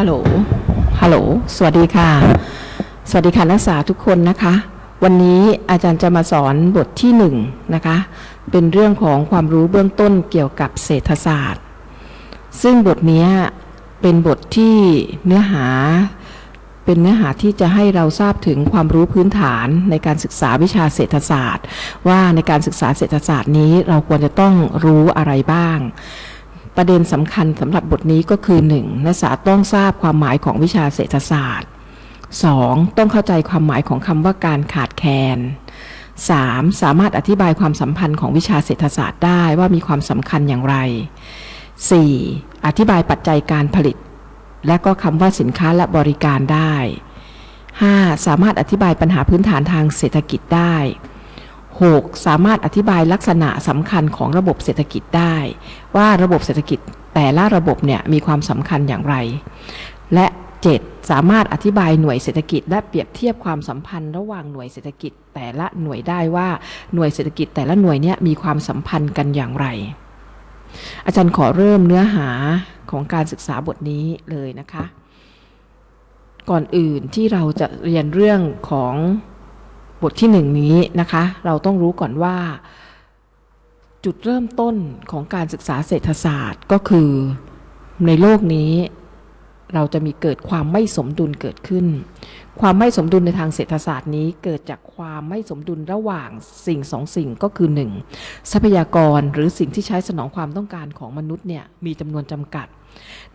ฮัลโหล ฮัลโหล สวัสดีค่ะ สวัสดีค่ะนักศึกษาทุกคนนะคะ วันนี้อาจารย์จะมาสอนบทที่หนึ่งนะคะ เป็นเรื่องของความรู้เบื้องต้นเกี่ยวกับเศรษฐศาสตร์ ซึ่งบทนี้เป็นบทที่เนื้อหา เป็นเนื้อหาที่จะให้เราทราบถึงความรู้พื้นฐานในการศึกษาวิชาเศรษฐศาสตร์ ว่าในการศึกษาเศรษฐศาสตร์นี้เราควรจะต้องรู้อะไรบ้าง ประเด็นสำคัญสำหรับบทนี้ก็คือ 1. นักศึกษาต้องทราบความหมายของวิชาเศรษฐศาสตร์ 2. ต้องเข้าใจความหมายของคำว่าการขาดแคลน 3. สามารถอธิบายความสัมพันธ์ของวิชาเศรษฐศาสตร์ได้ว่ามีความสำคัญอย่างไร 4. อธิบายปัจจัยการผลิต และก็คำว่าสินค้าและบริการได้ 5. สามารถอธิบายปัญหาพื้นฐานทางเศรษฐกิจได้ 6. สามารถอธิบายลักษณะสำคัญของระบบเศรษฐกิจได้ ว่าระบบเศรษฐกิจแต่ละระบบเนี่ยมีความสำคัญอย่างไร และ 7. สามารถอธิบายหน่วยเศรษฐกิจ และเปรียบเทียบความสัมพันธ์ ระหว่างหน่วยเศรษฐกิจแต่ละหน่วยได้ว่าหน่วยเศรษฐกิจแต่ละหน่วยเนี่ยมีความสัมพันธ์กันอย่างไร อาจารย์ขอเริ่มเนื้อหาของการศึกษาบทนี้เลยนะคะ ก่อนอื่นที่เราจะเรียนเรื่องของ บทที่หนึ่งนี้นะคะ เราต้องรู้ก่อนว่า จุดเริ่มต้นของการศึกษาเศรษฐศาสตร์ก็คือในโลกนี้เราจะมีเกิดความไม่สมดุลเกิดขึ้น ความไม่สมดุลในทางเศรษฐศาสตร์นี้เกิดจากความไม่สมดุลระหว่างสิ่งสองสิ่งก็คือ 1. ทรัพยากรหรือสิ่งที่ใช้สนองความต้องการของมนุษย์เนี่ยมีจำนวนจำกัด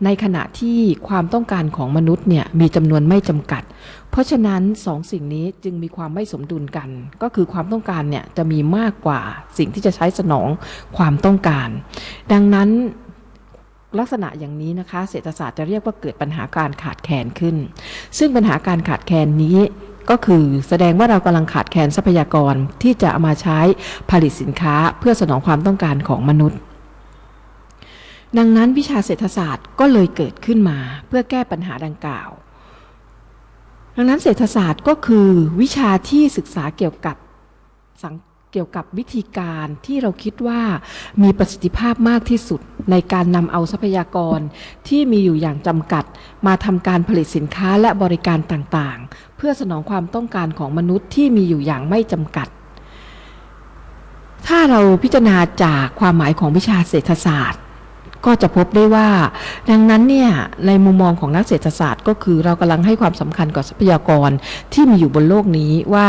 ในขณะที่ความต้องการของมนุษย์เนี่ยมีจำนวนไม่จำกัด เพราะฉะนั้นสองสิ่งนี้จึงมีความไม่สมดุลกัน ก็คือความต้องการเนี่ยจะมีมากกว่าสิ่งที่จะใช้สนองความต้องการ ดังนั้นลักษณะอย่างนี้นะคะ เศรษฐศาสตร์จะเรียกว่าเกิดปัญหาการขาดแคลนขึ้น ซึ่งปัญหาการขาดแคลนนี้ก็คือแสดงว่าเรากำลังขาดแคลนทรัพยากรที่จะเอามาใช้ผลิตสินค้าเพื่อสนองความต้องการของมนุษย์ ดังนั้นวิชาเศรษฐศาสตร์ก็เลยเกิดขึ้นมาเพื่อแก้ปัญหาดังกล่าว ดังนั้นเศรษฐศาสตร์ก็คือวิชาที่ศึกษาเกี่ยวกับสังเกี่ยวกับวิธีการที่เราคิดว่ามีประสิทธิภาพมากที่สุดในการนำเอาทรัพยากรที่มีอยู่อย่างจำกัด มาทำการผลิตสินค้าและบริการต่างๆ เพื่อสนองความต้องการของมนุษย์ที่มีอยู่อย่างไม่จำกัด ถ้าเราพิจารณาจากความหมายของวิชาเศรษฐศาสตร์ ก็จะพบได้ว่า ดังนั้นเนี่ยในมุมมองของนักเศรษฐศาสตร์ ก็คือเรากำลังให้ความสำคัญกับทรัพยากรที่มีอยู่บนโลกนี้ว่า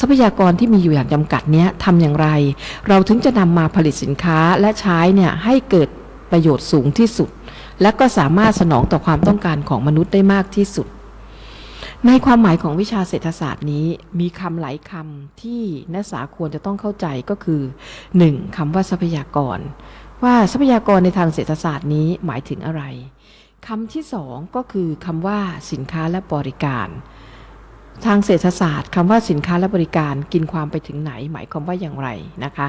ทรัพยากรที่มีอยู่อย่างจำกัดเนี้ยทำอย่างไร เราถึงจะนำมาผลิตสินค้าและใช้เนี่ยให้เกิดประโยชน์สูงที่สุด และก็สามารถสนองต่อความต้องการของมนุษย์ได้มากที่สุด ในความหมายของวิชาเศรษฐศาสตร์นี้ มีคำหลายคำที่นักศึกษาควรจะต้องเข้าใจก็คือ 1. คำว่าทรัพยากร ว่าทรัพยากรในทางเศรษฐศาสตร์นี้หมายถึงอะไรคำที่สองก็คือคำว่าสินค้าและบริการ ทางเศรษฐศาสตร์คำว่าสินค้าและบริการกินความไปถึงไหน หมายความว่าอย่างไรนะคะ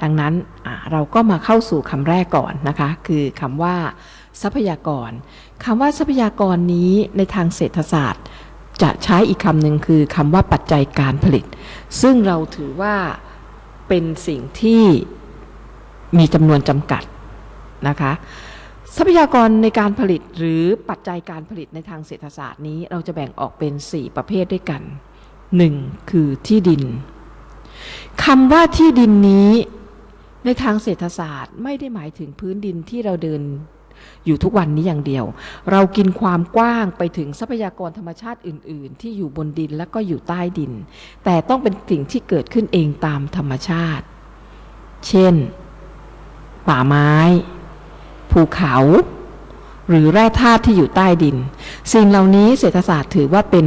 ดังนั้นเราก็มาเข้าสู่คำแรกก่อนนะคะ คือคำว่า ทรัพยากรคำว่าทรัพยากรนี้ในทางเศรษฐศาสตร์ จะใช้อีกคำหนึ่งคือคำว่าปัจจัยการผลิต ซึ่งเราถือว่าเป็นสิ่งที่ มีจำนวนจำกัดนะคะ ทรัพยากรในการผลิตหรือปัจจัยการผลิตในทางเศรษฐศาสตร์นี้ เราจะแบ่งออกเป็น 4 ประเภทด้วยกัน 1. คือที่ดินคำว่าที่ดินนี้ในทางเศรษฐศาสตร์ไม่ได้หมายถึงพื้นดินที่เราเดินอยู่ทุกวันนี้อย่างเดียว เรากินความกว้างไปถึงทรัพยากรธรรมชาติอื่น ๆ ที่อยู่บนดินและก็อยู่ใต้ดิน แต่ต้องเป็นสิ่งที่เกิดขึ้นเองตามธรรมชาติ เช่น ป่าไม้ ภูเขา หรือแร่ธาตุที่อยู่ใต้ดิน สิ่งเหล่านี้เศรษฐศาสตร์ถือว่าเป็น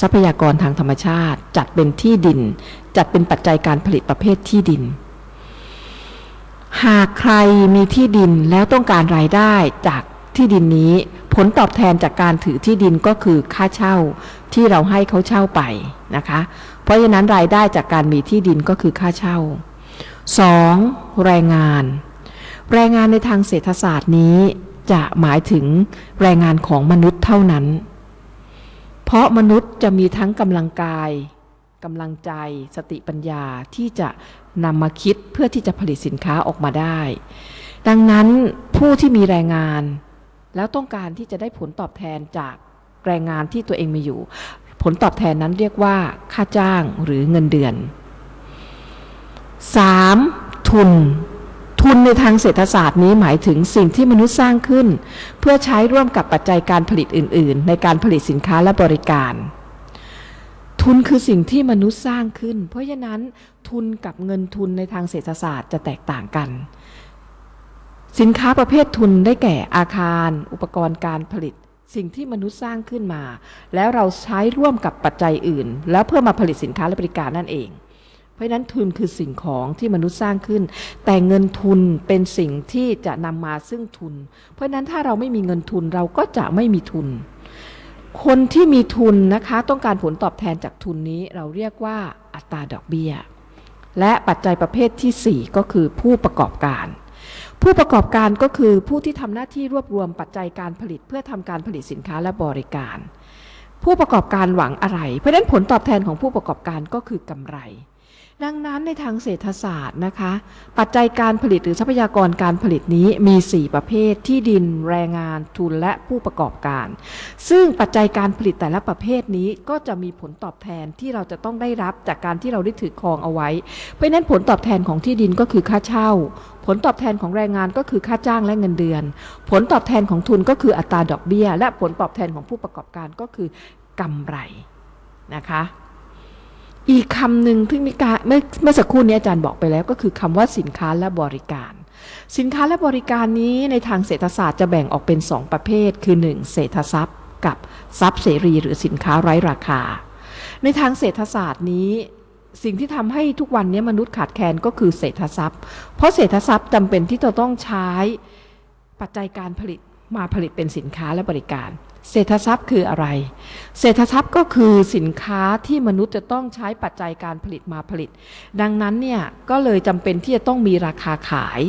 ทรัพยากรทางธรรมชาติ จัดเป็นที่ดิน จัดเป็นปัจจัยการผลิตประเภทที่ดิน หากใครมีที่ดินแล้วต้องการรายได้จากที่ดินนี้ ผลตอบแทนจากการถือที่ดินก็คือค่าเช่าที่เราให้เขาเช่าไปนะคะ เพราะฉะนั้นรายได้จากการมีที่ดินก็คือค่าเช่า 2. แรงงาน แรงงานในทางเศรษฐศาสตร์นี้จะหมายถึงแรงงานของมนุษย์เท่านั้น เพราะมนุษย์จะมีทั้งกำลังกายกำลังใจสติปัญญาที่จะนำมาคิดเพื่อที่จะผลิตสินค้าออกมาได้ ดังนั้นผู้ที่มีแรงงาน แล้วต้องการที่จะได้ผลตอบแทนจากแรงงานที่ตัวเองมีอยู่ ผลตอบแทนนั้นเรียกว่า ค่าจ้างหรือเงินเดือน 3. ทุน ทุนในทางเศรษฐศาสตร์นี้หมายถึงสิ่งที่มนุษย์สร้างขึ้น เพื่อใช้ร่วมกับปัจจัยการผลิตอื่น ๆ ในการผลิตสินค้าและบริการ ทุนคือสิ่งที่มนุษย์สร้างขึ้น เพราะฉะนั้นทุนกับเงินทุนในทางเศรษฐศาสตร์จะแตกต่างกัน สินค้าประเภททุนได้แก่อาคาร อุปกรณ์การผลิต สิ่งที่มนุษย์สร้างขึ้นมา แล้วเราใช้ร่วมกับปัจจัยอื่น แล้วเพื่อมาผลิตสินค้าและบริการนั่นเอง เพราะฉะนั้นทุนคือสิ่งของที่มนุษย์สร้างขึ้น แต่เงินทุนเป็นสิ่งที่จะนำมาซึ่งทุน เพราะฉะนั้นถ้าเราไม่มีเงินทุนเราก็จะไม่มีทุน คนที่มีทุนนะคะต้องการผลตอบแทนจากทุนนี้เราเรียกว่าอัตราดอกเบี้ย และปัจจัยประเภทที่ 4 ก็คือผู้ประกอบการผู้ประกอบการก็คือผู้ที่ทำหน้าที่รวบรวมปัจจัยการผลิตเพื่อทำการผลิตสินค้าและบริการ ผู้ประกอบการหวังอะไร เพราะฉะนั้นผลตอบแทนของผู้ประกอบการก็คือกำไร ดังนั้นในทางเศรษฐศาสตร์นะคะ ปัจจัยการผลิตหรือทรัพยากรการผลิตนี้มี 4 ประเภทที่ดินแรงงานทุนและผู้ประกอบการ ซึ่งปัจจัยการผลิตแต่ละประเภทนี้ก็จะมีผลตอบแทนที่เราจะต้องได้รับจากการที่เราได้ถือครองเอาไว้ เพราะฉะนั้นผลตอบแทนของที่ดินก็คือค่าเช่า ผลตอบแทนของแรงงานก็คือค่าจ้างและเงินเดือน ผลตอบแทนของทุนก็คืออัตราดอกเบี้ย และผลตอบแทนของผู้ประกอบการก็คือกำไรนะคะ อีกคำหนึ่งที่มีการเมื่อเมื่อสักครู่นี้อาจารย์บอกไปแล้ว ก็คือคำว่าสินค้าและบริการ สินค้าและบริการนี้ในทางเศรษฐศาสตร์จะแบ่งออกเป็น 2 ประเภท คือ 1 เศรษฐทรัพย์ กับทรัพย์เสรีหรือสินค้าไร้ราคา ในทางเศรษฐศาสตร์นี้สิ่งที่ทำให้ทุกวันนี้มนุษย์ขาดแคลนก็คือเศรษฐทรัพย์ เพราะเศรษฐทรัพย์จำเป็นที่จะต้องใช้ปัจจัยการผลิตมาผลิตเป็นสินค้าและบริการ เศรษฐทรัพย์คืออะไร เศรษฐทรัพย์ก็คือสินค้าที่มนุษย์จะต้องใช้ปัจจัยการผลิตมาผลิต ดังนั้นเนี่ยก็เลยจำเป็นที่จะต้องมีราคาขาย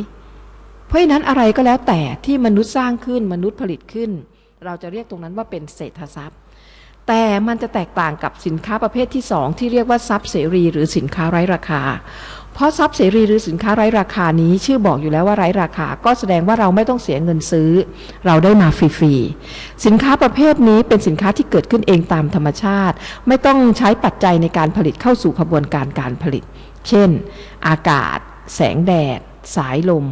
เพราะฉะนั้นอะไรก็แล้วแต่ที่มนุษย์สร้างขึ้นมนุษย์ผลิตขึ้น เราจะเรียกตรงนั้นว่าเป็นเศรษฐทรัพย์ แต่มันจะแตกต่างกับสินค้าประเภทที่ 2 ที่เรียกว่าทรัพย์เสรี หรือสินค้าไร้ราคา เพราะทรัพย์เสรีหรือสินค้าไร้ราคานี้ชื่อบอกอยู่แล้วว่าไร้ราคา ก็แสดงว่าเราไม่ต้องเสียเงินซื้อ เราได้มาฟรีๆสินค้าประเภทนี้เป็นสินค้าที่เกิดขึ้นเองตามธรรมชาติ ไม่ต้องใช้ปัจจัยในการผลิตเข้าสู่ขบวนการการผลิต เช่น อากาศ แสงแดด สายลม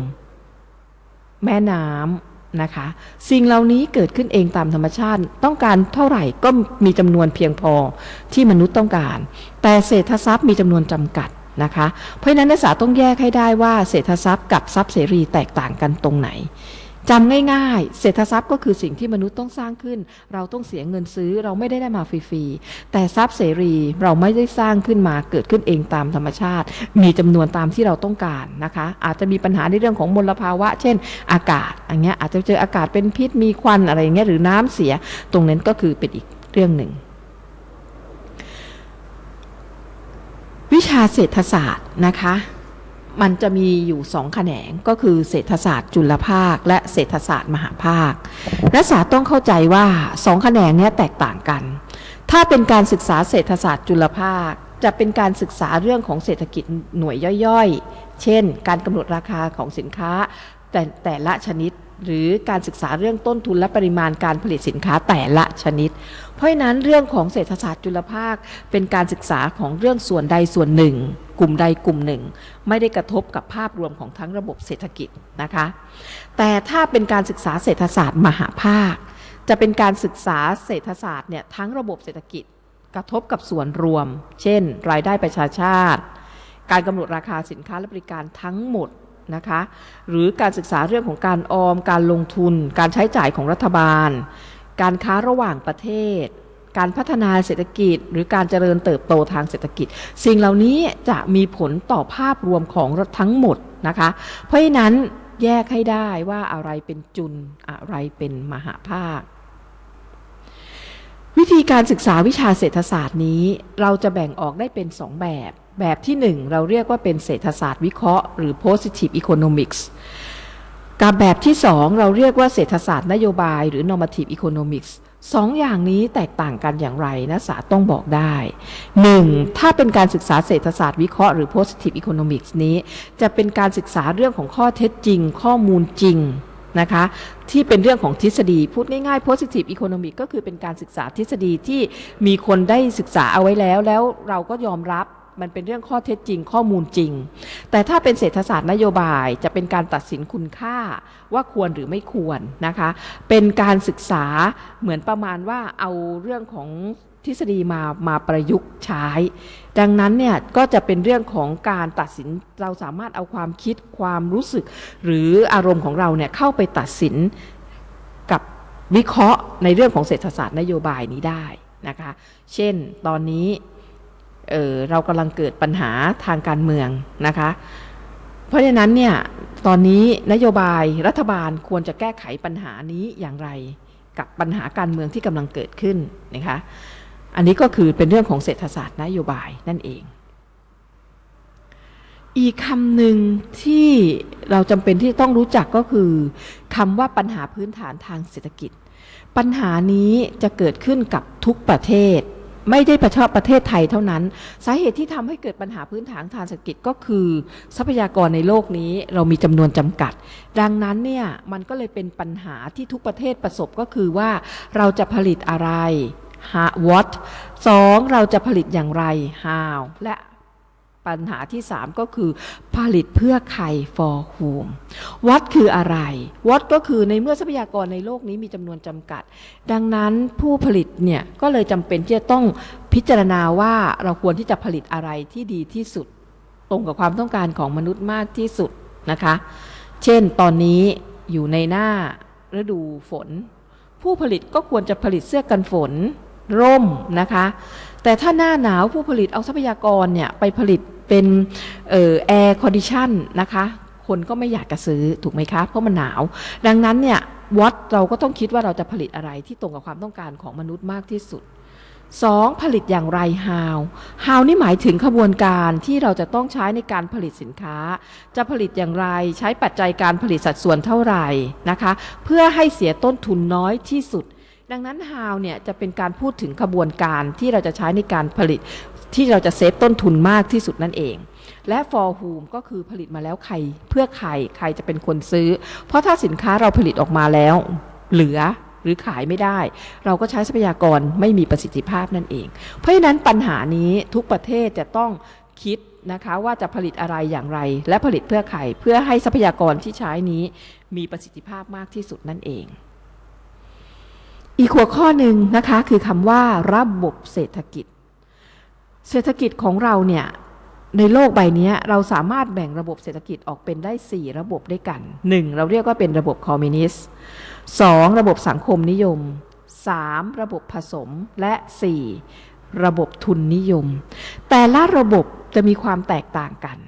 แม่น้ำนะคะ สิ่งเหล่านี้เกิดขึ้นเองตามธรรมชาติ ต้องการเท่าไหร่ก็มีจำนวนเพียงพอที่มนุษย์ต้องการ แต่เศรษฐทรัพย์มีจำนวนจำกัด นะคะ เพราะฉะนั้นนักศึกษาต้องแยกให้ได้ว่าเศรษฐทรัพย์กับทรัพย์เสรีแตกต่างกันตรงไหนจำง่ายๆ เศรษฐทรัพย์ก็คือสิ่งที่มนุษย์ต้องสร้างขึ้น เราต้องเสียเงินซื้อเราไม่ได้ได้มาฟรีๆ แต่ทรัพย์เสรีเราไม่ได้สร้างขึ้นมาเกิดขึ้นเองตามธรรมชาติ มีจำนวนตามที่เราต้องการนะคะ อาจจะมีปัญหาในเรื่องของมลภาวะ เช่น อากาศอย่างเงี้ยอาจจะเจออากาศเป็นพิษมีควันอะไรอย่างเงี้ยหรือน้ำเสีย ตรงนั้นก็คือเป็นอีกเรื่องหนึ่ง วิชาเศรษฐศาสตร์นะคะ มันจะมีอยู่สองแขนงก็คือเศรษฐศาสตร์จุลภาค และเศรษฐศาสตร์มหาภาค นักศึกษาต้องเข้าใจว่าสองแขนงนี้แตกต่างกัน ถ้าเป็นการศึกษาเศรษฐศาสตร์จุลภาค จะเป็นการศึกษาเรื่องของเศรษฐกิจหน่วยย่อยๆ เช่น การกำหนดราคาของสินค้าแต่แต่ละชนิดหรือการศึกษาเรื่องต้นทุนและปริมาณการผลิตสินค้าแต่ละชนิด เพราะฉะนั้นเรื่องของเศรษฐศาสตร์จุลภาคเป็นการศึกษาของเรื่องส่วนใดส่วนหนึ่ง กลุ่มใดกลุ่มหนึ่ง ไม่ได้กระทบกับภาพรวมของทั้งระบบเศรษฐกิจนะคะ แต่ถ้าเป็นการศึกษาเศรษฐศาสตร์มหาภาค จะเป็นการศึกษาเศรษฐศาสตร์เนี่ยทั้งระบบเศรษฐกิจกระทบกับส่วนรวม เช่น รายได้ประชาชาติ การกำหนดราคาสินค้าและบริการทั้งหมด นะคะหรือการศึกษาเรื่องของการออม การลงทุน การใช้จ่ายของรัฐบาล การค้าระหว่างประเทศ การพัฒนาเศรษฐกิจ หรือการเจริญเติบโตทางเศรษฐกิจ สิ่งเหล่านี้จะมีผลต่อภาพรวมของทั้งหมดนะคะเพราะฉะนั้นแยกให้ได้ว่าอะไรเป็นจุลอะไรเป็นมหาภาค วิธีการศึกษาวิชาเศรษฐศาสตร์นี้ เราจะแบ่งออกได้เป็น2แบบ แบบที่ 1 เราเรียกว่าเป็นเศรษฐศาสตร์วิเคราะห์ หรือ positive economics กับแบบที่ 2 เราเรียกว่าเศรษฐศาสตร์นโยบายหรือ normative economics สองอย่างนี้แตกต่างกันอย่างไรนะสาต้องบอกได้ 1. ถ้าเป็นการศึกษาเศรษฐศาสตร์วิเคราะห์หรือ positive economics นี้ จะเป็นการศึกษาเรื่องของข้อเท็จจริง ข้อมูลจริงนะคะที่เป็นเรื่องของทฤษฎีพูดง่ายๆ positive economic ก็คือเป็นการศึกษาทฤษฎีที่มีคนได้ศึกษาเอาไว้แล้ว แล้วเราก็ยอมรับ มันเป็นเรื่องข้อเท็จจริงข้อมูลจริง แต่ถ้าเป็นเศรษฐศาสตร์นโยบายจะเป็นการตัดสินคุณค่าว่าควรหรือไม่ควรนะคะ เป็นการศึกษาเหมือนประมาณว่าเอาเรื่องของทฤษฎีมามาประยุกต์ใช้ ดังนั้นเนี่ยก็จะเป็นเรื่องของการตัดสินเราสามารถเอาความคิดความรู้สึก หรืออารมณ์ของเราเนี่ยเข้าไปตัดสินกับวิเคราะห์ในเรื่องของเศรษฐศาสตร์นโยบายนี้ได้นะคะ เช่นตอนนี้ เเรากำลังเกิดปัญหาทางการเมืองนะคะ เพราะฉะนั้นเนี่ยตอนนี้นโยบายรัฐบาลควรจะแก้ไขปัญหานี้อย่างไร กับปัญหาการเมืองที่กำลังเกิดขึ้นนะคะอันนี้ก็คือเป็นเรื่องของเศรษฐศาสตร์นโยบายนั่นเอง อีกคำหนึ่งที่เราจำเป็นที่ต้องรู้จักก็คือคำว่าปัญหาพื้นฐานทางเศรษฐกิจ ปัญหานี้จะเกิดขึ้นกับทุกประเทศ ไม่ได้ประชอบประเทศไทยเท่านั้น สาเหตุที่ทำให้เกิดปัญหาพื้นฐานทางเศรษฐกิจก็คือ ทรัพยากรในโลกนี้เรามีจำนวนจำกัด ดังนั้นเนี่ยมันก็เลยเป็นปัญหาที่ทุกประเทศประสบก็คือว่าเราจะผลิตอะไร what สองเราจะผลิตอย่างไร how และ ปัญหาที่ 3 ก็คือผลิตเพื่อใคร for whom what คืออะไร what ก็คือในเมื่อทรัพยากรในโลกนี้มีจำนวนจำกัด ดังนั้นผู้ผลิตเนี่ยก็เลยจำเป็นที่จะต้องพิจารณาว่าเราควรที่จะผลิตอะไรที่ดีที่สุด ตรงกับความต้องการของมนุษย์มากที่สุดนะคะ เช่นตอนนี้อยู่ในหน้าฤดูฝน ผู้ผลิตก็ควรจะผลิตเสื้อกันฝน ร่มนะคะ แต่ถ้าหน้าหนาวผู้ผลิตเอาทรัพยากรเนี่ยไปผลิตเป็น air condition นะคะคนก็ไม่อยากจะซื้อถูกไหมคะเพราะมันหนาว ดังนั้นเนี่ยวัดเราก็ต้องคิดว่าเราจะผลิตอะไรที่ตรงกับความต้องการของมนุษย์มากที่สุด 2. ผลิตอย่างไร how how นี่หมายถึงขบวนการที่เราจะต้องใช้ในการผลิตสินค้า จะผลิตอย่างไรใช้ปัจจัยการผลิตสัดส่วนเท่าไหร่นะคะ เพื่อให้เสียต้นทุนน้อยที่สุด ดังนั้น how เนี่ยจะเป็นการพูดถึงขบวนการที่เราจะใช้ในการผลิต ที่เราจะเซฟต้นทุนมากที่สุดนั่นเอง และ for whom ก็คือผลิตมาแล้วใครเพื่อใครใครจะเป็นคนซื้อ เพราะถ้าสินค้าเราผลิตออกมาแล้ว เหลือหรือขายไม่ได้ เราก็ใช้ทรัพยากรไม่มีประสิทธิภาพนั่นเอง เพราะฉะนั้นปัญหานี้ทุกประเทศจะต้องคิดนะคะว่าจะผลิตอะไรอย่างไร และผลิตเพื่อใครเพื่อให้ทรัพยากรที่ใช้นี้มีประสิทธิภาพมากที่สุดนั่นเอง อีกหัวข้อหนึ่งนะคะคือคำว่าระบบเศรษฐกิจ เศรษฐกิจของเราเนี่ยในโลกใบนี้เราสามารถแบ่งระบบเศรษฐกิจออกเป็นได้ 4 ระบบด้วยกัน 1. เราเรียกว่าเป็นระบบคอมมิวนิสต์ 2. ระบบสังคมนิยม 3. ระบบผสมและ 4. ระบบทุนนิยม แต่ละระบบจะมีความแตกต่างกัน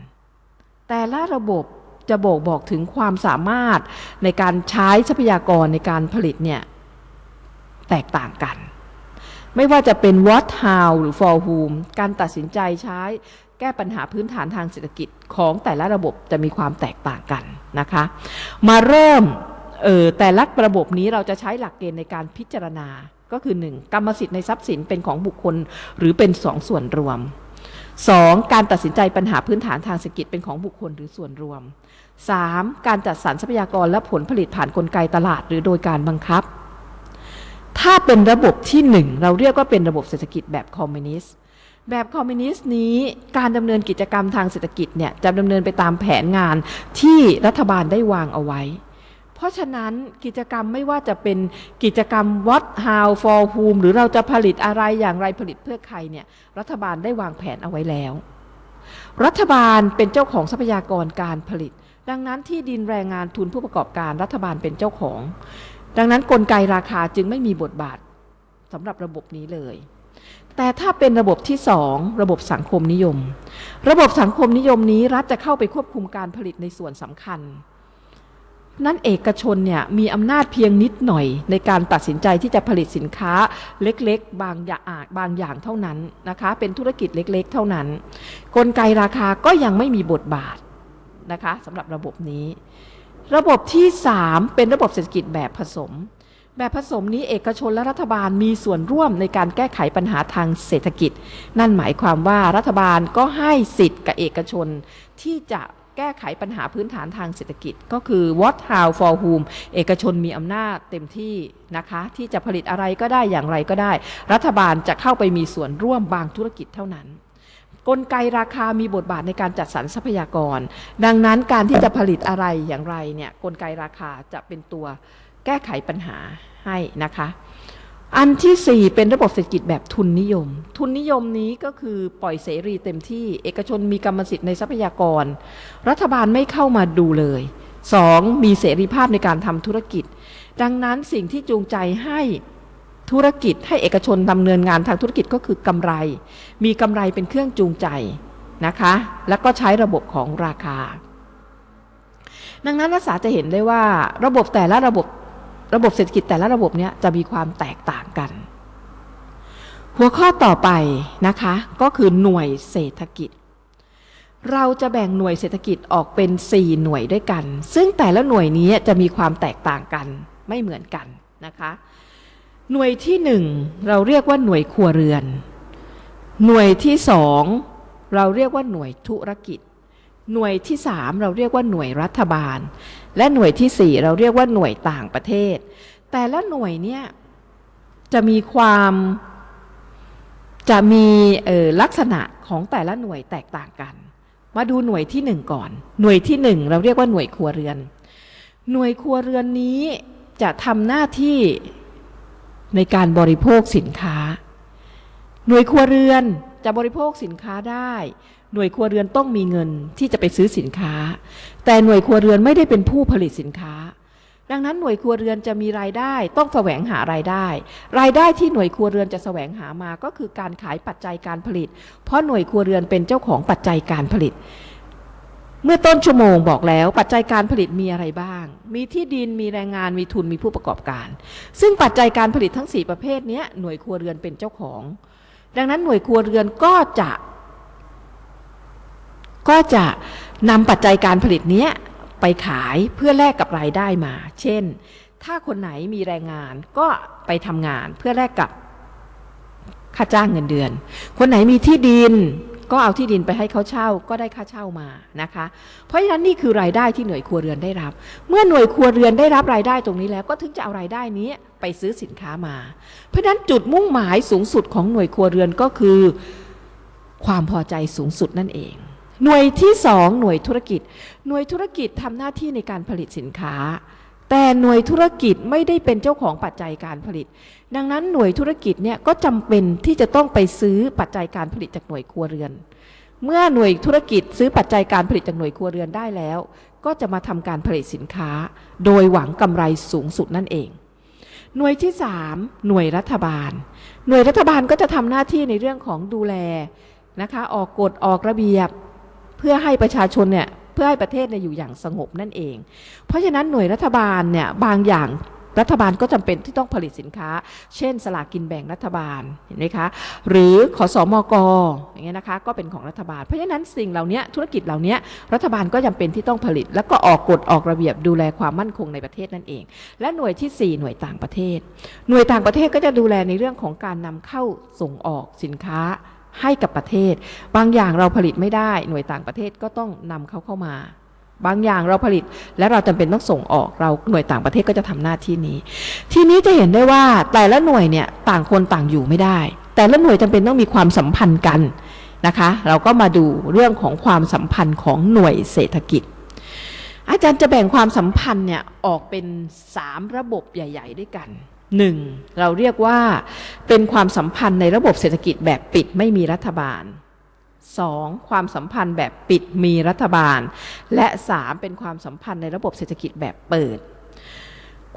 แต่ละระบบจะบอกบอกถึงความสามารถในการใช้ทรัพยากรในการผลิตเนี่ย แตกต่างกัน ไม่ว่าจะเป็น what how หรือ for whom การตัดสินใจใช้แก้ปัญหาพื้นฐานทางเศรษฐกิจของแต่ละระบบจะมีความแตกต่างกันนะคะ มาเริ่มเออแต่ละระบบนี้เราจะใช้หลักเกณฑ์ในการพิจารณาก็คือ 1. กรรมสิทธิ์ในทรัพย์สินเป็นของบุคคลหรือเป็นสองส่วนรวม 2. การตัดสินใจปัญหาพื้นฐานทางเศรษฐกิจเป็นของบุคคลหรือส่วนรวม 3. การจัดสรรทรัพยากรและผลผลิตผ่านนกลไกตลาดหรือโดยการบังคับ ถ้าเป็นระบบที่หนึ่งเราเรียกว่าเป็นระบบเศรษฐกิจแบบคอมมิวนิสต์แบบคอมมิวนิสต์นี้การดำเนินกิจกรรมทางเศรษฐกิจเนี่ยจะดำเนินไปตามแผนงานที่รัฐบาลได้วางเอาไว้ เพราะฉะนั้นกิจกรรมไม่ว่าจะเป็นกิจกรรม what how for whom หรือเราจะผลิตอะไรอย่างไรผลิตเพื่อใครเนี่ยรัฐบาลได้วางแผนเอาไว้แล้ว รัฐบาลเป็นเจ้าของทรัพยากรการผลิต ดังนั้นที่ดินแรงงานทุนผู้ประกอบการรัฐบาลเป็นเจ้าของ ดังนั้นนกลไกราคาจึงไม่มีบทบาทสำหรับระบบนี้เลย แต่ถ้าเป็นระบบที่สองระบบสังคมนิยม ระบบสังคมนิยมนี้รัฐจะเข้าไปควบคุมการผลิตในส่วนสำคัญ นั้นเอกชนเนี่ยมีอำนาจเพียงนิดหน่อย ในการตัดสินใจที่จะผลิตสินค้าเล็กๆ บางอย่างบางอย่างเท่านั้นนะคะ เป็นธุรกิจเล็กๆ เท่านั้น กลไกราคาก็ยังไม่มีบทบาทนะคะสำหรับระบบนี้ ระบบที่ 3 เป็นระบบเศรษฐกิจแบบผสม แบบผสมนี้เอกชนและรัฐบาลมีส่วนร่วมในการแก้ไขปัญหาทางเศรษฐกิจ นั่นหมายความว่ารัฐบาลก็ให้สิทธิ์กับเอกชนที่จะแก้ไขปัญหาพื้นฐานทางเศรษฐกิจ ก็คือ what how for whom เอกชนมีอำนาจเต็มที่นะคะ ที่จะผลิตอะไรก็ได้อย่างไรก็ได้ รัฐบาลจะเข้าไปมีส่วนร่วมบางธุรกิจเท่านั้น กลไกราคามีบทบาทในการจัดสรรทรัพยากร ดังนั้นการที่จะผลิตอะไรอย่างไรเนี่ยกลไกราคาจะเป็นตัวแก้ไขปัญหาให้นะคะ อันที่ 4 เป็นระบบเศรษฐกิจแบบทุนนิยม ทุนนิยมนี้ก็คือปล่อยเสรีเต็มที่ เอกชนมีกรรมสิทธิ์ในทรัพยากร รัฐบาลไม่เข้ามาดูเลย 2. มีเสรีภาพในการทำธุรกิจ ดังนั้นสิ่งที่จูงใจให้ ธุรกิจให้เอกชนดำเนินงานทางธุรกิจก็คือกำไร มีกำไรเป็นเครื่องจูงใจนะคะ แล้วก็ใช้ระบบของราคา ดังนั้นนักศึกษาจะเห็นได้ว่าระบบแต่ละระบบระบบเศรษฐกิจแต่ละระบบเนี้ยจะมีความแตกต่างกัน หัวข้อต่อไปนะคะก็คือหน่วยเศรษฐกิจ เราจะแบ่งหน่วยเศรษฐกิจออกเป็น 4 หน่วยด้วยกัน ซึ่งแต่ละหน่วยนี้จะมีความแตกต่างกันไม่เหมือนกันนะคะ หน่วยที่1เราเรียกว่าหน่วยครัวเรือน หน่วยที่2เราเรียกว่าหน่วยธุรกิจ หน่วยที่3เราเรียกว่าหน่วยรัฐบาล และหน่วยที่4เราเรียกว่าหน่วยต่างประเทศ แต่ละหน่วยเนี่ยจะมีความจะมีลักษณะของแต่ละหน่วยแตกต่างกัน มาดูหน่วยที่1ก่อน หน่วยที่1เราเรียกว่าหน่วยครัวเรือน หน่วยครัวเรือนนี้จะทำหน้าที่ ในการบริโภคสินค้า หน่วยครัวเรือนจะบริโภคสินค้าได้ หน่วยครัวเรือนต้องมีเงินที่จะไปซื้อสินค้า แต่หน่วยครัวเรือนไม่ได้เป็นผู้ผลิตสินค้า ดังนั้นหน่วยครัวเรือนจะมีรายได้ ต้องแสวงหารายได้ รายได้ที่หน่วยครัวเรือนจะแสวงหามาก็คือการขายปัจจัยการผลิต เพราะหน่วยครัวเรือนเป็นเจ้าของปัจจัยการผลิต เมื่อต้นชั่วโมงบอกแล้ว ปัจจัยการผลิตมีอะไรบ้าง มีที่ดินมีแรงงานมีทุนมีผู้ประกอบการ ซึ่งปัจจัยการผลิตทั้ง 4 ประเภทนี้หน่วยครัวเรือนเป็นเจ้าของ ดังนั้นหน่วยครัวเรือนก็จะ ก็จะนำปัจจัยการผลิตนี้ไปขายเพื่อแลกกับรายได้มา เช่น ถ้าคนไหนมีแรงงานก็ไปทำงานเพื่อแลกกับค่าจ้างเงินเดือน คนไหนมีที่ดิน ก็เอาที่ดินไปให้เขาเช่าก็ได้ค่าเช่ามานะคะ เพราะฉะนั้นนี่คือรายได้ที่หน่วยครัวเรือนได้รับ เมื่อหน่วยครัวเรือนได้รับรายได้ตรงนี้แล้ว ก็ถึงจะเอารายได้นี้ไปซื้อสินค้ามา เพราะฉะนั้นจุดมุ่งหมายสูงสุดของหน่วยครัวเรือนก็คือ ความพอใจสูงสุดนั่นเอง หน่วยที่สองหน่วยธุรกิจ หน่วยธุรกิจทำหน้าที่ในการผลิตสินค้า แต่หน่วยธุรกิจไม่ได้เป็นเจ้าของปัจจัยการผลิต ดังนั้นหน่วยธุรกิจเนี่ยก็จำเป็นที่จะต้องไปซื้อปัจจัยการผลิตจากหน่วยครัวเรือน เมื่อหน่วยธุรกิจซื้อปัจจัยการผลิตจากหน่วยครัวเรือนได้แล้ว ก็จะมาทำการผลิตสินค้า โดยหวังกำไรสูงสุดนั่นเอง หน่วยที่ 3 หน่วยรัฐบาล หน่วยรัฐบาลก็จะทำหน้าที่ในเรื่องของดูแลนะคะออกกฎออกระเบียบ เพื่อให้ประชาชนเนี่ย เพื่อให้ประเทศเนี่ยอยู่อย่างสงบนั่นเอง เพราะฉะนั้นหน่วยรัฐบาลเนี่ยบางอย่างรัฐบาลก็จำเป็นที่ต้องผลิตสินค้า เช่น สลากกินแบ่งรัฐบาล เห็นไหมคะ หรือขอสอมกอย่างเงี้ยนะคะ ก็เป็นของรัฐบาล เพราะฉะนั้นสิ่งเหล่านี้ธุรกิจเหล่านี้รัฐบาลก็จำเป็นที่ต้องผลิต แล้วก็ออกกฎออกระเบียบดูแลความมั่นคงในประเทศนั่นเอง และหน่วยที่ 4 หน่วยต่างประเทศ หน่วยต่างประเทศก็จะดูแลในเรื่องของการนำเข้าส่งออกสินค้า ให้กับประเทศ บางอย่างเราผลิตไม่ได้ หน่วยต่างประเทศก็ต้องนำเขาเข้ามา บางอย่างเราผลิตและเราจำเป็นต้องส่งออกเราหน่วยต่างประเทศก็จะทำหน้าที่นี้ ทีนี้จะเห็นได้ว่าแต่ละหน่วยเนี่ยต่างคนต่างอยู่ไม่ได้ แต่ละหน่วยจำเป็นต้องมีความสัมพันธ์กันนะคะ เราก็มาดูเรื่องของความสัมพันธ์ของหน่วยเศรษฐกิจ อาจารย์จะแบ่งความสัมพันธ์เนี่ยออกเป็น 3 ระบบใหญ่ ๆ ด้วยกัน 1. เราเรียกว่าเป็นความสัมพันธ์ในระบบเศรษฐกิจแบบปิดไม่มีรัฐบาล 2. ความสัมพันธ์แบบปิดมีรัฐบาล และ 3. เป็นความสัมพันธ์ในระบบเศรษฐกิจแบบเปิด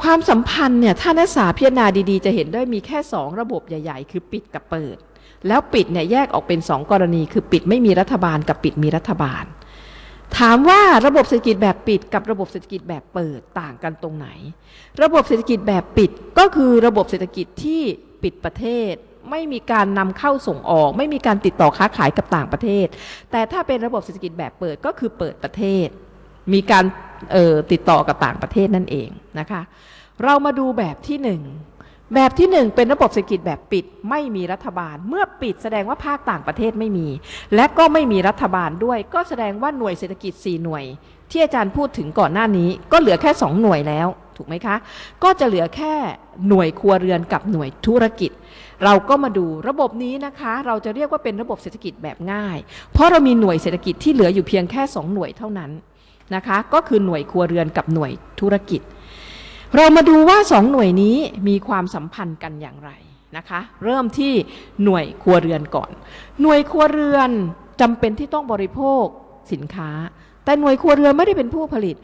ความสัมพันธ์เนี่ยถ้านักศึกษาพิจารณาดีๆ จะเห็นได้มีแค่ 2 ระบบใหญ่ ๆ คือปิดกับเปิด แล้วปิดเนี่ยแยกออกเป็น 2 กรณี คือปิดไม่มีรัฐบาลกับปิดมีรัฐบาล ถามว่าระบบเศรษฐกิจแบบปิดกับระบบเศรษฐกิจแบบเปิดต่างกันตรงไหน ระบบเศรษฐกิจแบบปิดก็คือระบบเศรษฐกิจที่ปิดประเทศ ไม่มีการนำเข้าส่งออก ไม่มีการติดต่อค้าขายกับต่างประเทศ แต่ถ้าเป็นระบบเศรษฐกิจแบบเปิดก็คือเปิดประเทศ มีการออติดต่อกับต่างประเทศนั่นเองนะคะ เรามาดูแบบที่หนึ่ง แบบที่หนึ่งเป็นระบบเศรษฐกิจแบบปิดไม่มีรัฐบาล เมื่อปิดแสดงว่าภาคต่างประเทศไม่มี และก็ไม่มีรัฐบาลด้วย ก็แสดงว่าหน่วยเศรษฐกิจ 4 หน่วย ที่อาจารย์พูดถึงก่อนหน้านี้ ก็เหลือแค่ 2 หน่วยแล้ว ถูกไหมคะ ก็จะเหลือแค่หน่วยครัวเรือนกับหน่วยธุรกิจ เราก็มาดูระบบนี้นะคะ เราจะเรียกว่าเป็นระบบเศรษฐกิจแบบง่าย เพราะเรามีหน่วยเศรษฐกิจที่เหลืออยู่เพียงแค่ 2 หน่วยเท่านั้นนะคะ ก็คือหน่วยครัวเรือนกับหน่วยธุรกิจ เรามาดูว่าสองหน่วยนี้มีความสัมพันธ์กันอย่างไรนะคะ เริ่มที่หน่วยครัวเรือนก่อน หน่วยครัวเรือนจำเป็นที่ต้องบริโภคสินค้า แต่หน่วยครัวเรือนไม่ได้เป็นผู้ผลิต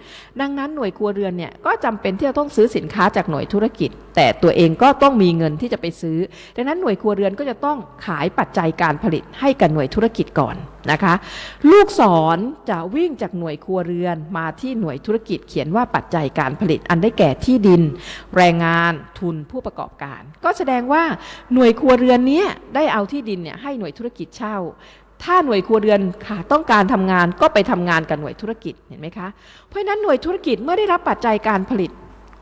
ดังนั้นหน่วยครัวเรือนเนี่ยก็จำเป็นที่จะต้องซื้อสินค้าจากหน่วยธุรกิจ แต่ตัวเองก็ต้องมีเงินที่จะไปซื้อ ดังนั้นหน่วยครัวเรือนก็จะต้องขายปัจจัยการผลิตให้กับหน่วยธุรกิจก่อนนะคะ ลูกศรจะวิ่งจากหน่วยครัวเรือนมาที่หน่วยธุรกิจเขียนว่าปัจจัยการผลิตอันได้แก่ที่ดิน แรงงานทุนผู้ประกอบการ ก็แสดงว่าหน่วยครัวเรือนนี้ได้เอาที่ดินเนี่ยให้หน่วยธุรกิจเช่า ถ้าหน่วยครัวเรือนค่ะต้องการทำงานก็ไปทำงานกับหน่วยธุรกิจเห็นไหมคะ เพราะฉะนั้นหน่วยธุรกิจเมื่อได้รับปัจจัยการผลิต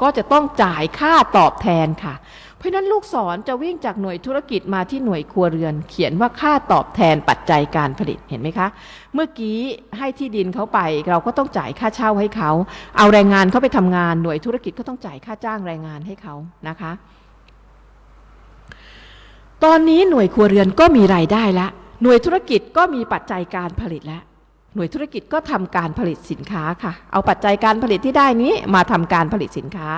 ก็จะต้องจ่ายค่าตอบแทนค่ะ เพราะฉะนั้นลูกศรจะวิ่งจากหน่วยธุรกิจมาที่หน่วยครัวเรือน เขียนว่าค่าตอบแทนปัจจัยการผลิตเห็นไหมคะ เมื่อกี้ให้ที่ดินเขาไป เราก็ต้องจ่ายค่าเช่าให้เขา เอาแรงงานเขาไปทำงานหน่วยธุรกิจก็ต้องจ่ายค่าจ้างแรงงานให้เขานะคะตอนนี้หน่วยครัวเรือนก็มีรายได้แล้ว หน่วยธุรกิจก็มีปัจจัยการผลิตแล้วหน่วยธุรกิจก็ทำการผลิตสินค้าค่ะ เอาปัจจัยการผลิตที่ได้นี้มาทำการผลิตสินค้า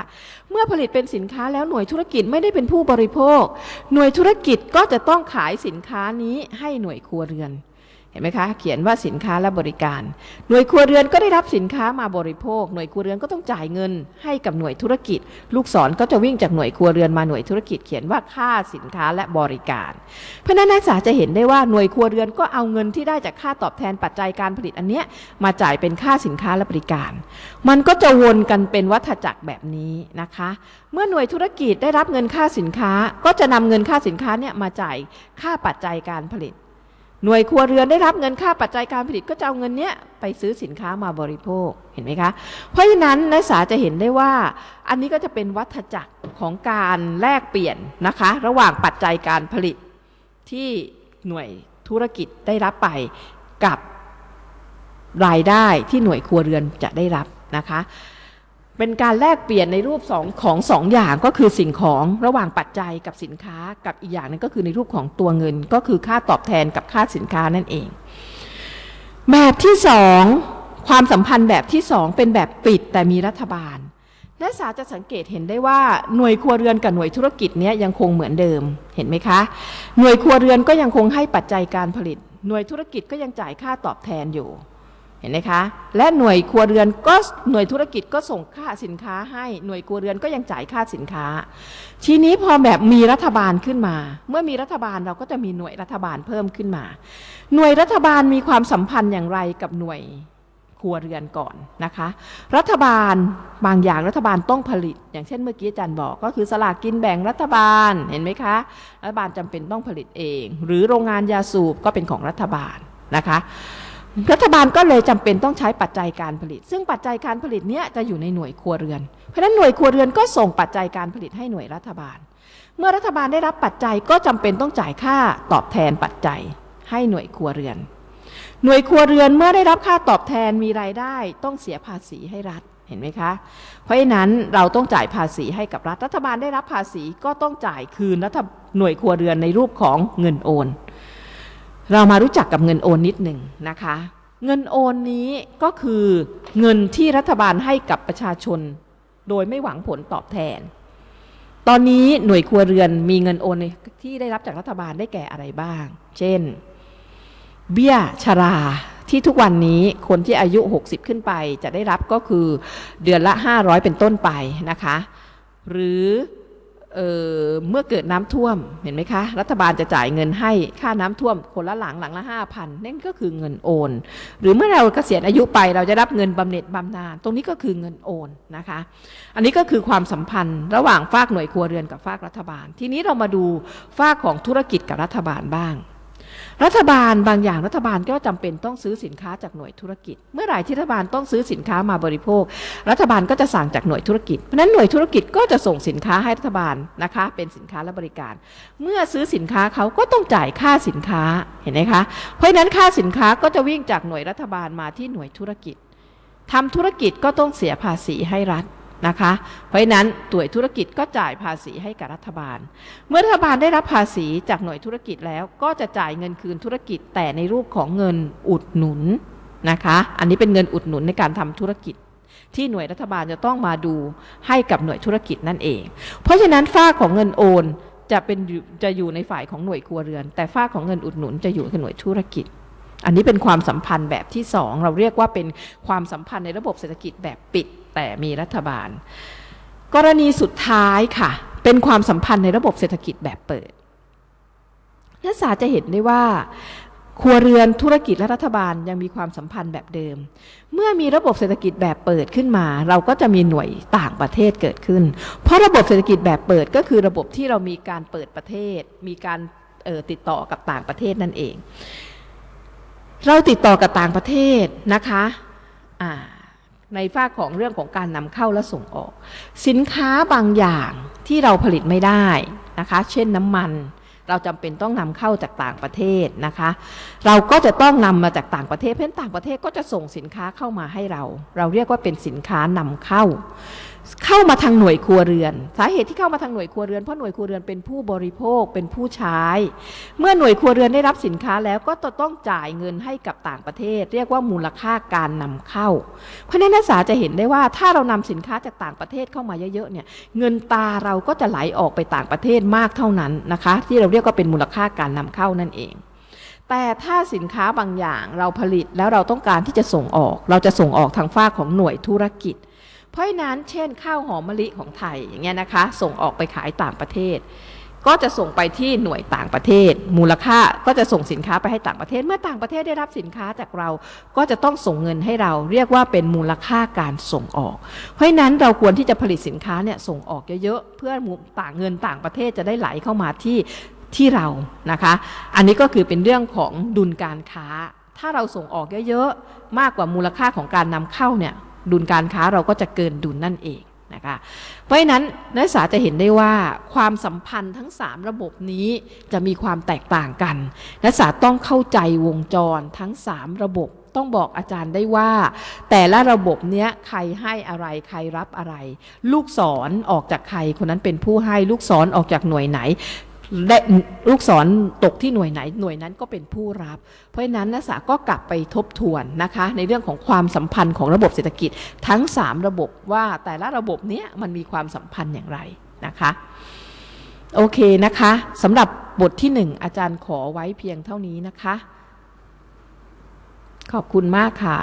เมื่อผลิตเป็นสินค้าแล้วหน่วยธุรกิจไม่ได้เป็นผู้บริโภค หน่วยธุรกิจก็จะต้องขายสินค้านี้ให้หน่วยครัวเรือน เห็นไหมคะ เขียนว่าสินค้าและบริการ หน่วยครัวเรือนก็ได้รับสินค้ามาบริโภค หน่วยครัวเรือนก็ต้องจ่ายเงินให้กับหน่วยธุรกิจ ลูกศรก็จะวิ่งจากหน่วยครัวเรือนมาหน่วยธุรกิจ เขียนว่าค่าสินค้าและบริการ เพราะนั้นนักศึกษาจะเห็นได้ว่าหน่วยครัวเรือนก็เอาเงินที่ได้จากค่าตอบแทนปัจจัยการผลิตอันเนี้ยมาจ่ายเป็นค่าสินค้าและบริการ มันก็จะวนกันเป็นวัฏจักรแบบนี้นะคะ เมื่อหน่วยธุรกิจได้รับเงินค่าสินค้า ก็จะนำเงินค่าสินค้าเนี่ยมาจ่ายค่าปัจจัยการผลิต หน่วยครัวเรือนได้รับเงินค่าปัจจัยการผลิตก็จะเอาเงินเนี้ยไปซื้อสินค้ามาบริโภคเห็นไหมคะ เพราะฉะนั้นนักศึกษาจะเห็นได้ว่า อันนี้ก็จะเป็นวัฏจักรของการแลกเปลี่ยนนะคะ ระหว่างปัจจัยการผลิตที่หน่วยธุรกิจได้รับไปกับรายได้ที่หน่วยครัวเรือนจะได้รับนะคะ เป็นการแลกเปลี่ยนในรูปสองของสองอย่างก็คือสิ่งของระหว่างปัจจัยกับสินค้ากับอีกอย่างนึงก็คือในรูปของตัวเงิน ก็คือค่าตอบแทนกับค่าสินค้านั่นเอง แบบที่สองความสัมพันธ์แบบที่สองเป็นแบบปิดแต่มีรัฐบาลนักศึกษาจะสังเกตเห็นได้ว่าหน่วยครัวเรือนกับหน่วยธุรกิจเนี้ยยังคงเหมือนเดิมเห็นไหมคะ หน่วยครัวเรือนก็ยังคงให้ปัจจัยการผลิต หน่วยธุรกิจก็ยังจ่ายค่าตอบแทนอยู่ เห็นไหมคะและหน่วยครัวเรือนก็หน่วยธุรกิจก็ส่งค่าสินค้าให้หน่วยครัวเรือนก็ยังจ่ายค่าสินค้า ทีนี้พอแบบมีรัฐบาลขึ้นมา เมื่อมีรัฐบาลเราก็จะมีหน่วยรัฐบาลเพิ่มขึ้นมา หน่วยรัฐบาลมีความสัมพันธ์อย่างไรกับหน่วยครัวเรือนก่อนนะคะ รัฐบาลบางอย่างรัฐบาลต้องผลิต อย่างเช่นเมื่อกี้อาจารย์บอกก็คือสลากกินแบ่งรัฐบาลเห็นไหมคะรัฐบาลจำเป็นต้องผลิตเอง หรือโรงงานยาสูบก็เป็นของรัฐบาลนะคะ รัฐบาลก็เลยจำเป็นต้องใช้ปัจจัยการผลิต ซึ่งปัจจัยการผลิตเนี้ยจะอยู่ในหน่วยครัวเรือน เพราะฉะนั้นหน่วยครัวเรือนก็ส่งปัจจัยการผลิตให้หน่วยรัฐบาล เมื่อรัฐบาลได้รับปัจจัยก็จำเป็นต้องจ่ายค่าตอบแทนปัจจัยให้หน่วยครัวเรือน หน่วยครัวเรือนเมื่อได้รับค่าตอบแทนมีรายได้ ต้องเสียภาษีให้รัฐเห็นไหมคะ เพราะฉะนั้นเราต้องจ่ายภาษีให้กับรัฐ รัฐบาลได้รับภาษีก็ต้องจ่ายคืนรัฐหน่วยครัวเรือนในรูปของเงินโอน เรามารู้จักกับเงินโอนนิดหนึ่งนะคะ เงินโอนนี้ก็คือเงินที่รัฐบาลให้กับประชาชน โดยไม่หวังผลตอบแทน ตอนนี้หน่วยครัวเรือนมีเงินโอนที่ได้รับจากรัฐบาลได้แก่อะไรบ้าง เช่น เบี้ยชราที่ทุกวันนี้คนที่อายุ 60 ขึ้นไปจะได้รับก็คือเดือนละ 500 เป็นต้นไปนะคะ หรือ เเมื่อเกิดน้ำท่วมเห็นไหมคะ รัฐบาลจะจ่ายเงินให้ค่าน้ำท่วมคนละหลังหลังละ5,000นั่นก็คือเงินโอน หรือเมื่อเราเกษียณอายุไปเราจะรับเงินบำเหน็จบำนาญตรงนี้ก็คือเงินโอนนะคะ อันนี้ก็คือความสัมพันธ์ระหว่างฝากหน่วยครัวเรือนกับฝากรัฐบาล ทีนี้เรามาดูฝากของธุรกิจกับรัฐบาลบ้าง รัฐบาลบางอย่างรัฐบาลก็จำเป็นต้องซื้อสินค้าจากหน่วยธุรกิจ เมื่อไหร่ที่รัฐบาลต้องซื้อสินค้ามาบริโภค รัฐบาลก็จะสั่งจากหน่วยธุรกิจเพราะนั้นหน่วยธุรกิจก็จะส่งสินค้าให้รัฐบาลนะคะ เป็นสินค้าและบริการ เมื่อซื้อสินค้าเขาก็ต้องจ่ายค่าสินค้าเห็นไหมคะ เพราะฉะนั้นค่าสินค้าก็จะวิ่งจากหน่วยรัฐบาลมาที่หน่วยธุรกิจทำธุรกิจก็ต้องเสียภาษีให้รัฐ นะคะเพราะฉะนั้นหน่วธุรกิจก็จ่ายภาษีให้กับรัฐบาล เมื่อรัฐบาลได้รับภาษีจากหน่วยธุรกิจแล้วก็จะจ่ายเงินคืนธุรกิจแต่ในรูปของเงินอุดหนุนนะคะอันนี้เป็นเงินอุดหนุนในการทำธุรกิจ ที่หน่วยรัฐบาลจะต้องมาดูให้กับหน่วยธุรกิจนั่นเอง เพราะฉะนั้นฝ้าของเงินโอนจะเป็นจะอยู่ในฝ่ายของหน่วยครัวเรือน แต่ฝ้าของเงินอุดหนุนจะอยู่กับหน่วยธุรกิจ อันนี้เป็นความสัมพันธ์แบบที่สองเราเรียกว่าเป็นความสัมพันธ์ในระบบเศรษฐกิจแบบปิด แต่มีรัฐบาล กรณีสุดท้ายค่ะ เป็นความสัมพันธ์ในระบบเศรษฐกิจแบบเปิดนักศึกษาจะเห็นได้ว่าครัวเรือนธุรกิจและรัฐบาลยังมีความสัมพันธ์แบบเดิม เมื่อมีระบบเศรษฐกิจแบบเปิดขึ้นมา เราก็จะมีหน่วยต่างประเทศเกิดขึ้น เพราะระบบเศรษฐกิจแบบเปิดก็คือระบบที่เรามีการเปิดประเทศ มีการออติดต่อกับต่างประเทศนั่นเอง เราติดต่อกับต่างประเทศนะคะอ่า ในฝ้าของเรื่องของการนำเข้าและส่งออก สินค้าบางอย่างที่เราผลิตไม่ได้นะคะ เช่นน้ำมัน เราจำเป็นต้องนำเข้าจากต่างประเทศนะคะ เราก็จะต้องนำมาจากต่างประเทศ เพราะฉะนั้นต่างประเทศก็จะส่งสินค้าเข้ามาให้เรา เราเรียกว่าเป็นสินค้านำเข้า เข้ามาทางหน่วยครัวเรือน สาเหตุที่เข้ามาทางหน่วยครัวเรือนเพราะหน่วยครัวเรือนเป็นผู้บริโภคเป็นผู้ใช้ เมื่อหน่วยครัวเรือนได้รับสินค้าแล้วก็จะต้องจ่ายเงินให้กับต่างประเทศ เรียกว่ามูลค่าการนำเข้า เพราะฉะนั้นนักศึกษาจะเห็นได้ว่าถ้าเรานำสินค้าจากต่างประเทศเข้ามาเยอะๆเนี่ยเงินตาเราก็จะไหลออกไปต่างประเทศมากเท่านั้นนะคะ ที่เราเรียกว่าเป็นมูลค่าการนำเข้านั่นเอง แต่ถ้าสินค้าบางอย่างเราผลิตแล้วเราต้องการที่จะส่งออก เราจะส่งออกทางฝ้าของหน่วยธุรกิจ เพราะนั้นเช่นข้าวหอมมะลิของไทยอย่างเงี้ยนะคะ ส่งออกไปขายต่างประเทศ ก็จะส่งไปที่หน่วยต่างประเทศ มูลค่าก็จะส่งสินค้าไปให้ต่างประเทศ เมื่อต่างประเทศได้รับสินค้าจากเราก็จะต้องส่งเงินให้เรา เรียกว่าเป็นมูลค่าการส่งออก เพราะนั้นเราควรที่จะผลิตสินค้าเนี่ยส่งออกเยอะๆเพื่อต่างเงินต่างประเทศจะได้ไหลเข้ามาที่ ที่เรานะคะ อันนี้ก็คือเป็นเรื่องของดุลการค้า ถ้าเราส่งออกเยอะๆ มากกว่ามูลค่าของการนำเข้าเนี่ย ดุลการค้าเราก็จะเกินดุลนั่นเองนะคะ เพราะฉะนั้นนักศึกษาจะเห็นได้ว่าความสัมพันธ์ทั้ง 3 ระบบนี้จะมีความแตกต่างกัน นักศึกษาต้องเข้าใจวงจรทั้ง 3 ระบบต้องบอกอาจารย์ได้ว่า แต่ละระบบเนี้ยใครให้อะไรใครรับอะไร ลูกศรอออกจากใครคนนั้นเป็นผู้ให้ลูกศรออกจากหน่วยไหน และลูกศรตกที่หน่วยไหนหน่วยนั้นก็เป็นผู้รับ เพราะฉะนั้นนักศึกษาก็กลับไปทบทวนนะคะ ในเรื่องของความสัมพันธ์ของระบบเศรษฐกิจทั้ง 3 ระบบว่าแต่ละระบบเนี้ยมันมีความสัมพันธ์อย่างไรนะคะโอเคนะคะสำหรับบทที่ 1 อาจารย์ขอไว้เพียงเท่านี้นะคะ ขอบคุณมากค่ะ